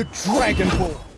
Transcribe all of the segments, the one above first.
The Dragon is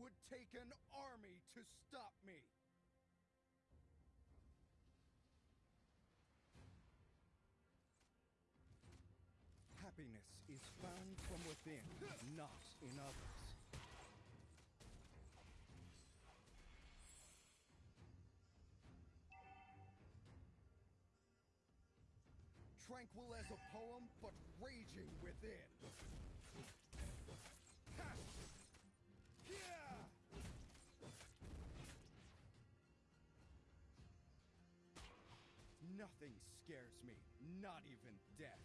Would take an army to stop me! Happiness is found from within, not in others. Tranquil as a poem, but raging within. Nothing scares me, not even death.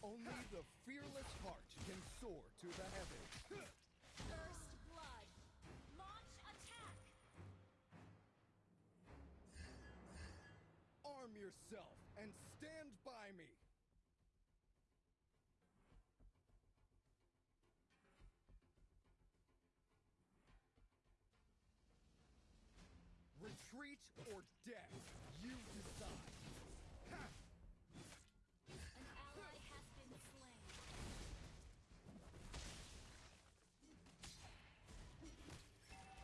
Only the fearless heart can soar to the heavens. First blood! Launch attack! Arm yourself and stand Retreat or death, you decide. Ha! An ally has been slain.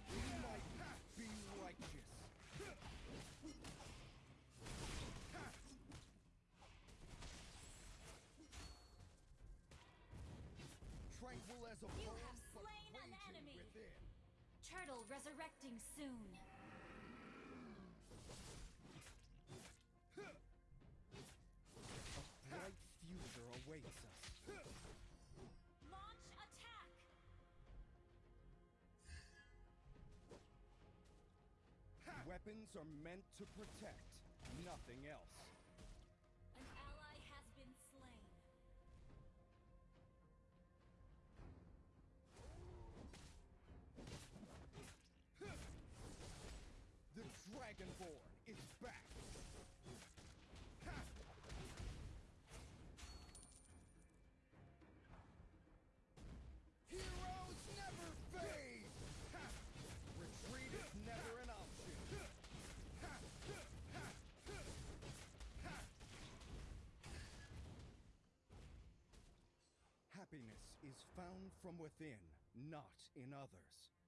We might be righteous. Tranquil as a You have slain an enemy. within. Turtle resurrecting soon. Weapons are meant to protect, nothing else. Happiness is found from within, not in others.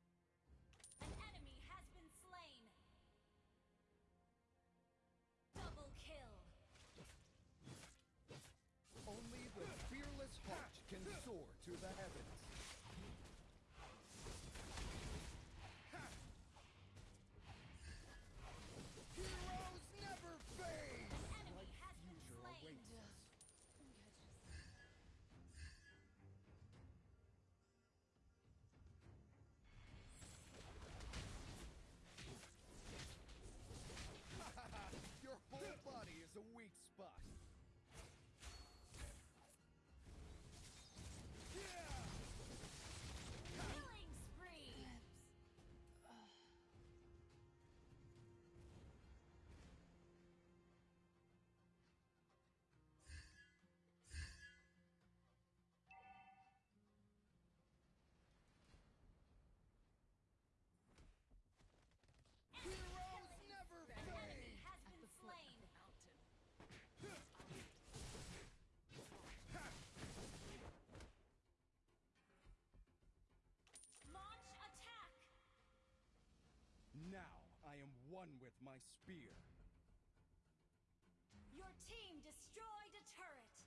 one with my spear. Your team destroyed a turret.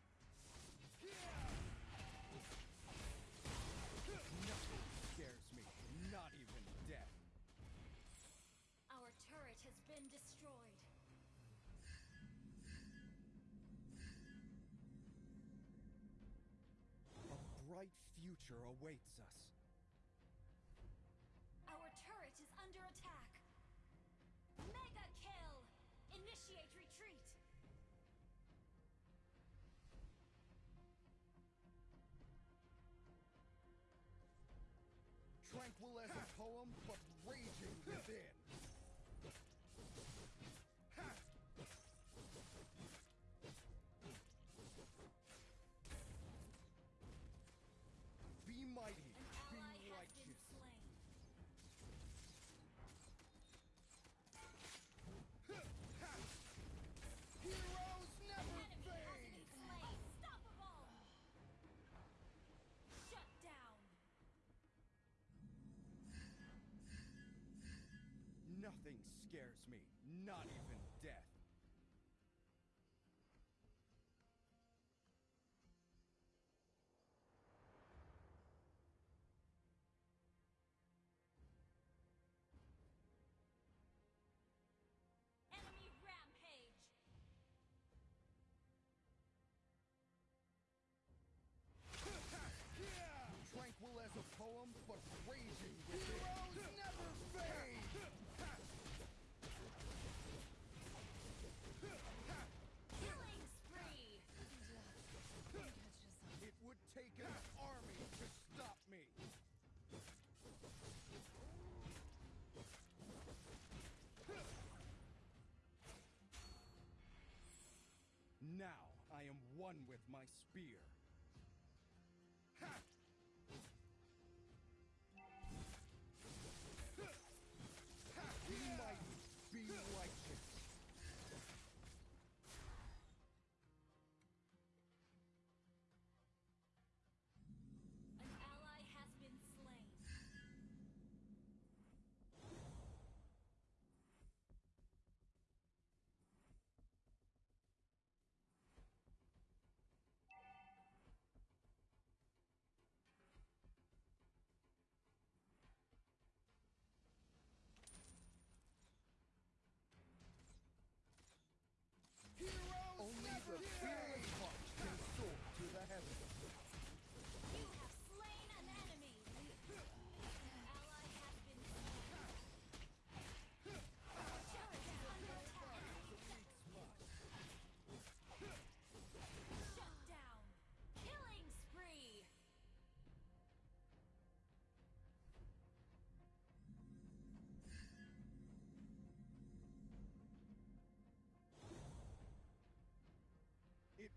Nothing scares me, not even death. Our turret has been destroyed. A bright future awaits us. That's it. Nothing scares me, not even my spear.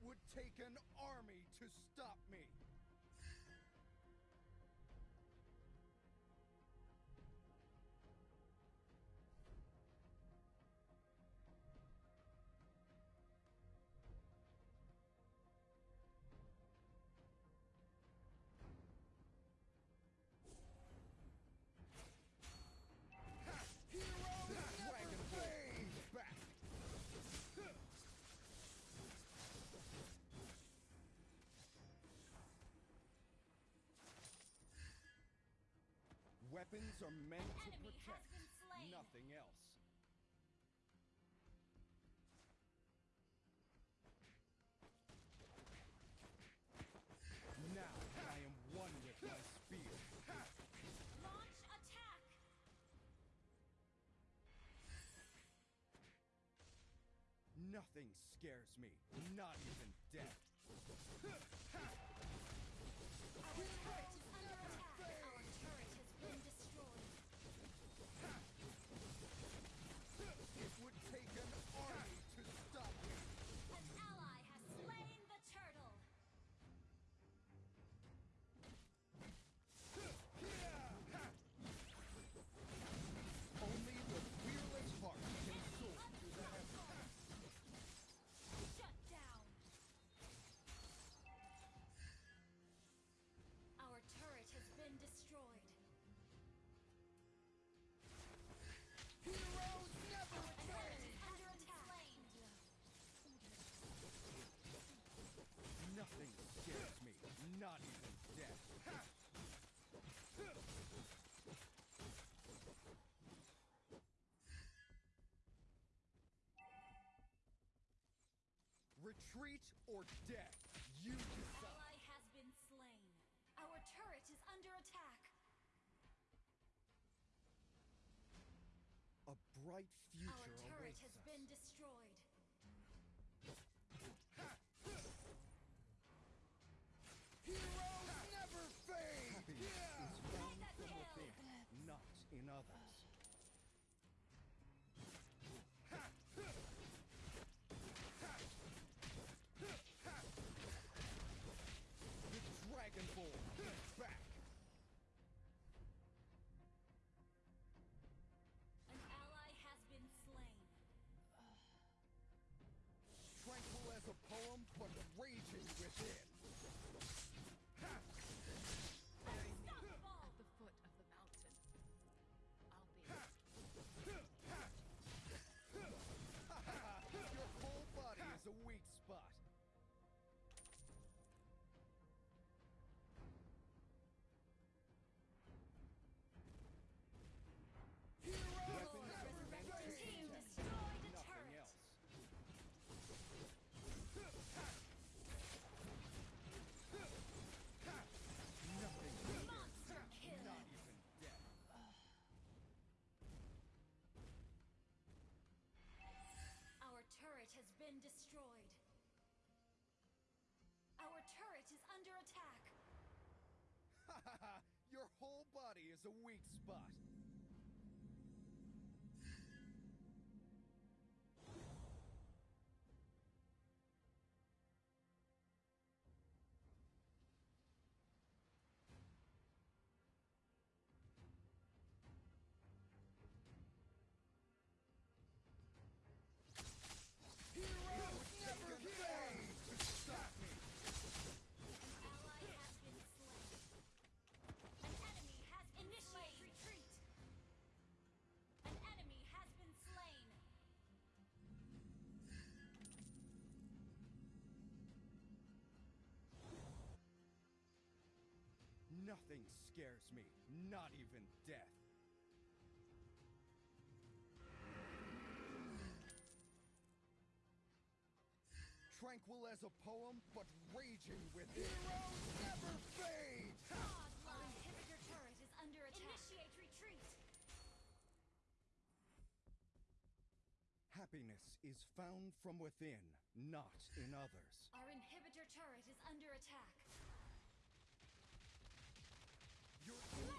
would take an army to stop me. Weapons are meant An to protect, nothing else. Now I am one with my spear. Launch attack! Nothing scares me, not even death. Retreat or death, you decide. Ally has been slain. Our turret is under attack. A bright future Our turret awaits has us. been destroyed. Heroes never fade. Happiness is Mega from kill. within, not in others. Is a weak spot. Nothing scares me, not even death. Tranquil as a poem, but raging within. Heroes never fade! Our inhibitor turret is under attack. Initiate retreat. Happiness is found from within, not in others. Our inhibitor turret is under attack. Your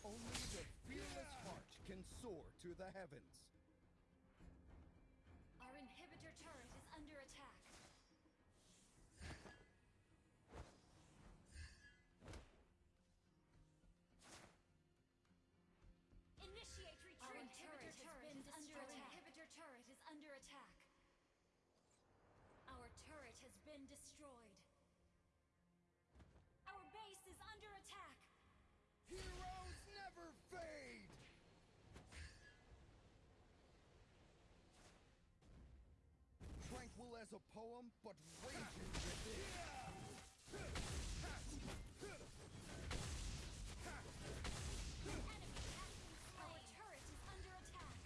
Only the fearless heart can soar to the heavens. Our inhibitor turret is under attack. Initiate retreat. Our inhibitor turret is under attack. inhibitor turret is under attack. Our turret has been destroyed. As a poem, but raging within. An enemy has been slain. Our turret is under attack.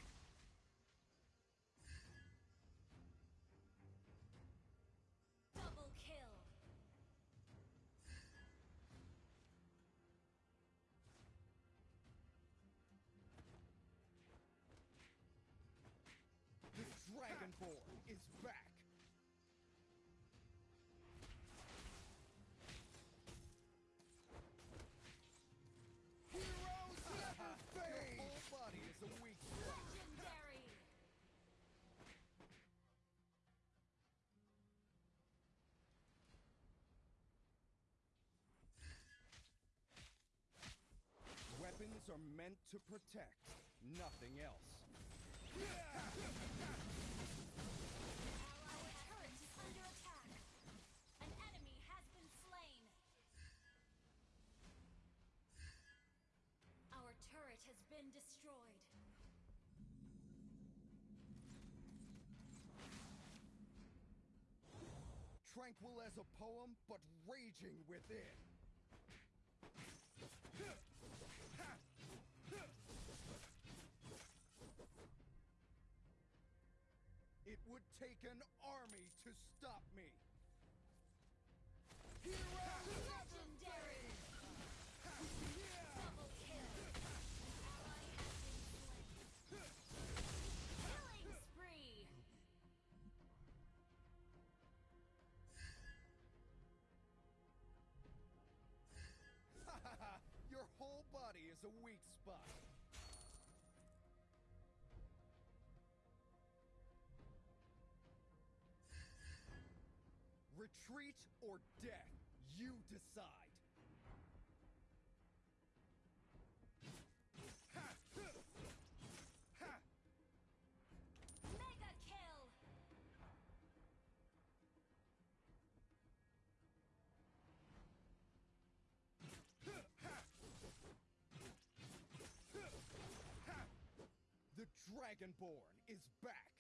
Double kill. The Dragonborn is back! Are meant to protect, nothing else. Our turret is under attack. An enemy has been slain. Our turret has been destroyed. Tranquil as a poem, but raging within. Would take an army to stop me. Never Legendary. Double kill. Ally has been slain. Killing spree. Your whole body is a weak spot. Retreat or death, you decide. Ha! Ha! Mega kill. The Dragonborn is back!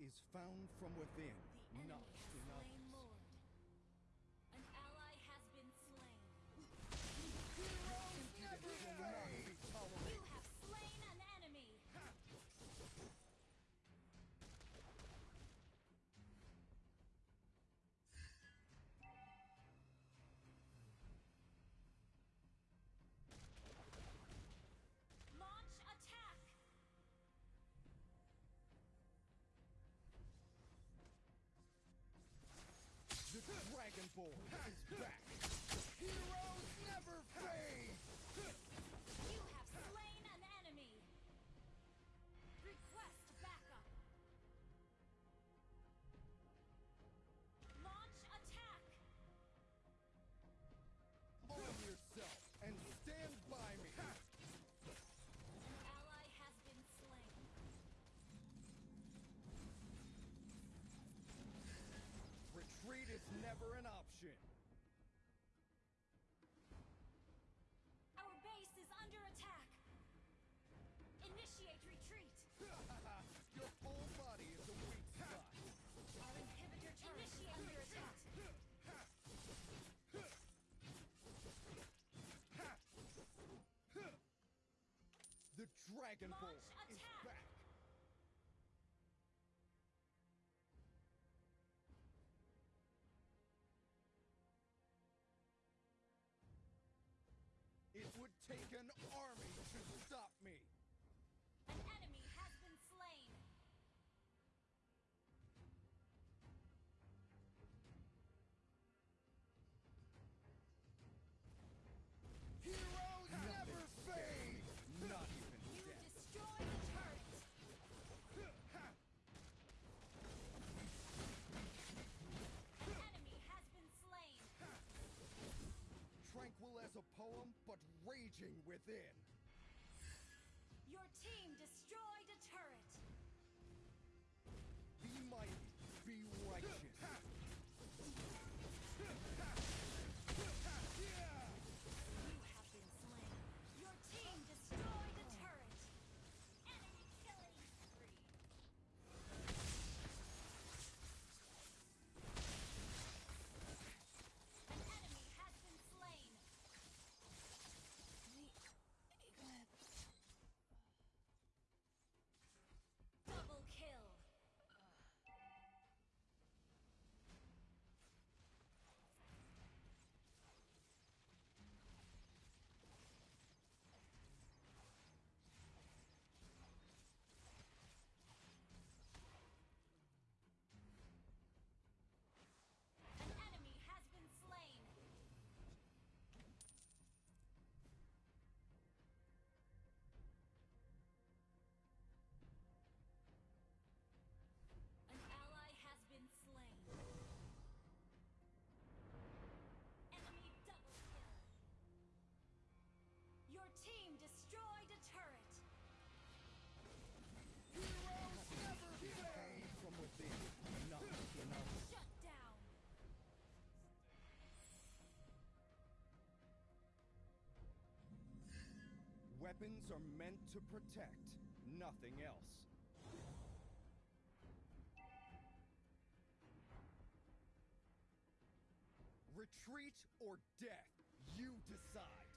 Is found from within, not in others. boy is back. Dragon Ball. Launch, raging within. Weapons are meant to protect, nothing else. Retreat or death, you decide.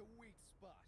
A weak spot.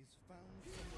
is found